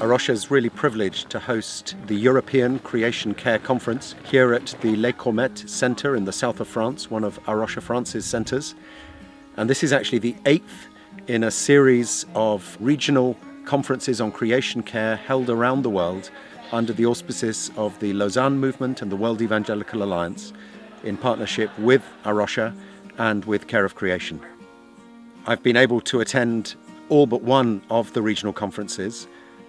A Rocha is really privileged to host the European Creation Care Conference here at the Les Courmettes Centre in the south of France, one of A Rocha France's centres. And this is actually the eighth in a series of regional conferences on creation care held around the world under the auspices of the Lausanne Movement and the World Evangelical Alliance in partnership with A Rocha and with Care of Creation. I've been able to attend all but one of the regional conferences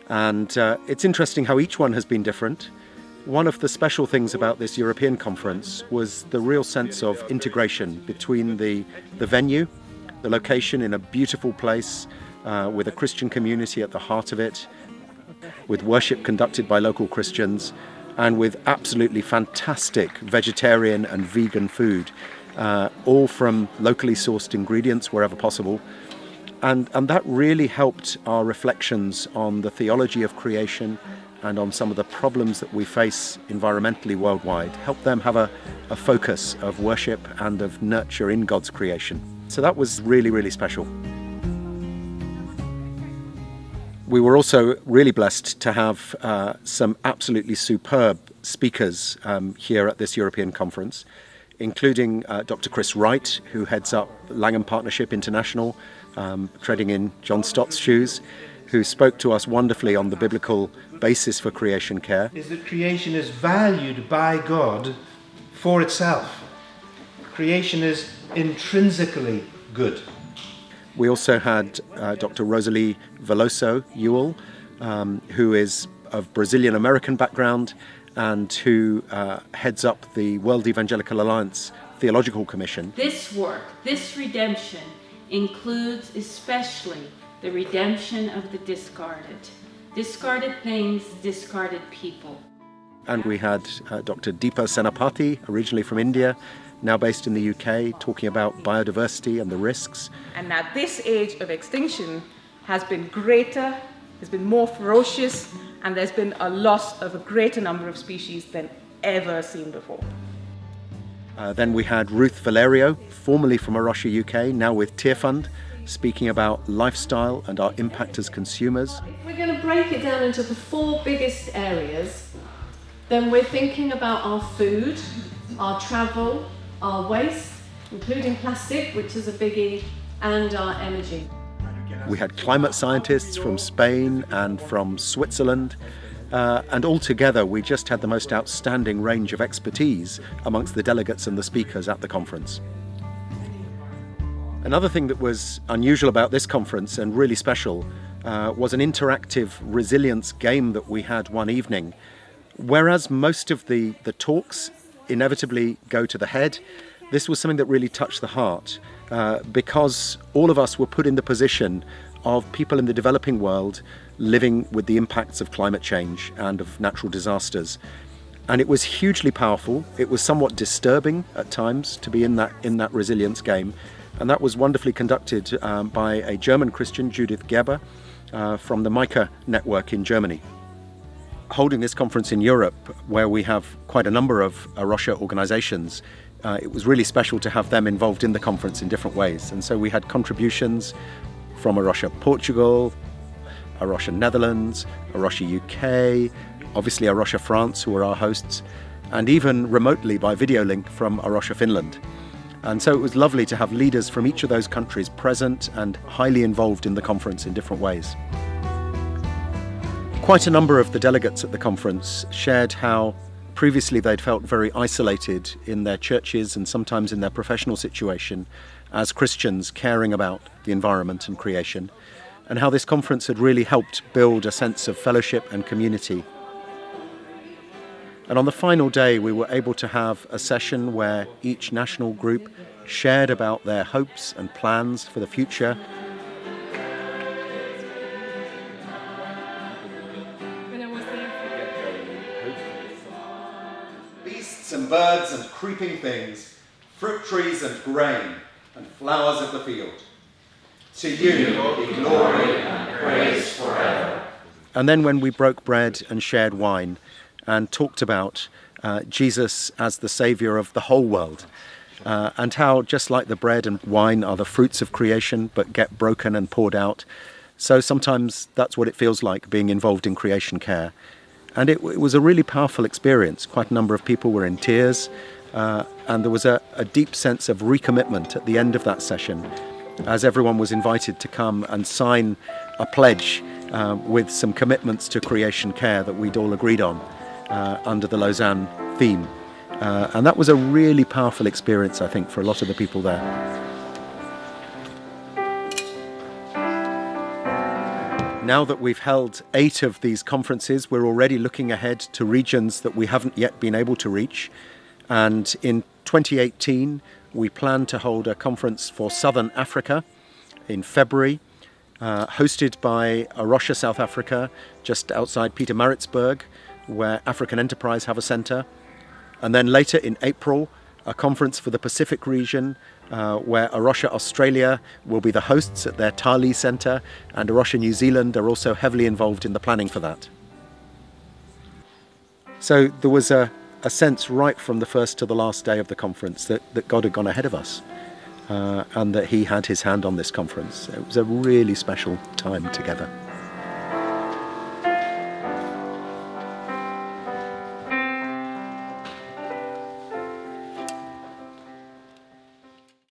and uh, it's interesting how each one has been different. One of the special things about this European conference was the real sense of integration between the, the venue, the location in a beautiful place uh, with a Christian community at the heart of it, with worship conducted by local Christians, and with absolutely fantastic vegetarian and vegan food, uh, all from locally sourced ingredients wherever possible. And, and that really helped our reflections on the theology of creation and on some of the problems that we face environmentally worldwide, help them have a, a focus of worship and of nurture in God's creation. So that was really, really special. We were also really blessed to have uh, some absolutely superb speakers um, here at this European conference, including uh, Dr. Chris Wright, who heads up Langham Partnership International, um, treading in John Stott's shoes, who spoke to us wonderfully on the biblical basis for creation care. Is that creation is valued by God for itself. Creation is intrinsically good. We also had uh, Dr. Rosalie Veloso Ewell, um, who is of Brazilian American background and who uh, heads up the World Evangelical Alliance Theological Commission. This work, this redemption, includes especially the redemption of the discarded. Discarded things, discarded people. And we had uh, Dr. Deepa Senapati, originally from India, now based in the UK, talking about biodiversity and the risks. And now this age of extinction has been greater, has been more ferocious, and there's been a loss of a greater number of species than ever seen before. Uh, then we had Ruth Valerio, formerly from A Rocha UK, now with Tearfund, speaking about lifestyle and our impact as consumers. If We're going to break it down into the four biggest areas. Then we're thinking about our food, our travel, our waste, including plastic, which is a biggie, and our energy. We had climate scientists from Spain and from Switzerland, uh, and altogether we just had the most outstanding range of expertise amongst the delegates and the speakers at the conference. Another thing that was unusual about this conference and really special uh, was an interactive resilience game that we had one evening. Whereas most of the, the talks inevitably go to the head. This was something that really touched the heart uh, because all of us were put in the position of people in the developing world living with the impacts of climate change and of natural disasters. And it was hugely powerful. It was somewhat disturbing at times to be in that, in that resilience game. And that was wonderfully conducted um, by a German Christian, Judith Gerber, uh, from the Micah network in Germany holding this conference in Europe, where we have quite a number of A Rocha organizations, uh, it was really special to have them involved in the conference in different ways. And so we had contributions from A Rocha Portugal, A Rocha Netherlands, A Rocha UK, obviously A Rocha France, who were our hosts, and even remotely by video link from A Rocha Finland. And so it was lovely to have leaders from each of those countries present and highly involved in the conference in different ways. Quite a number of the delegates at the conference shared how previously they'd felt very isolated in their churches and sometimes in their professional situation as Christians caring about the environment and creation, and how this conference had really helped build a sense of fellowship and community. And on the final day, we were able to have a session where each national group shared about their hopes and plans for the future and birds and creeping things, fruit trees and grain, and flowers of the field. To you be glory and praise forever. And then when we broke bread and shared wine and talked about uh, Jesus as the Saviour of the whole world, uh, and how just like the bread and wine are the fruits of creation but get broken and poured out, So sometimes that's what it feels like being involved in creation care. And it, it was a really powerful experience. Quite a number of people were in tears, uh, and there was a, a deep sense of recommitment at the end of that session as everyone was invited to come and sign a pledge uh, with some commitments to creation care that we'd all agreed on uh, under the Lausanne theme. Uh, and that was a really powerful experience, I think, for a lot of the people there. Now that we've held eight of these conferences, we're already looking ahead to regions that we haven't yet been able to reach. And in 2018, we plan to hold a conference for Southern Africa in February, uh, hosted by A Rocha, South Africa, just outside Pietermaritzburg, where African Enterprise have a centre. And then later in April, a conference for the Pacific region uh, where A Rocha Australia will be the hosts at their Tali Centre and A Rocha New Zealand are also heavily involved in the planning for that. So there was a, a sense right from the first to the last day of the conference that, that God had gone ahead of us uh, and that he had his hand on this conference. It was a really special time together.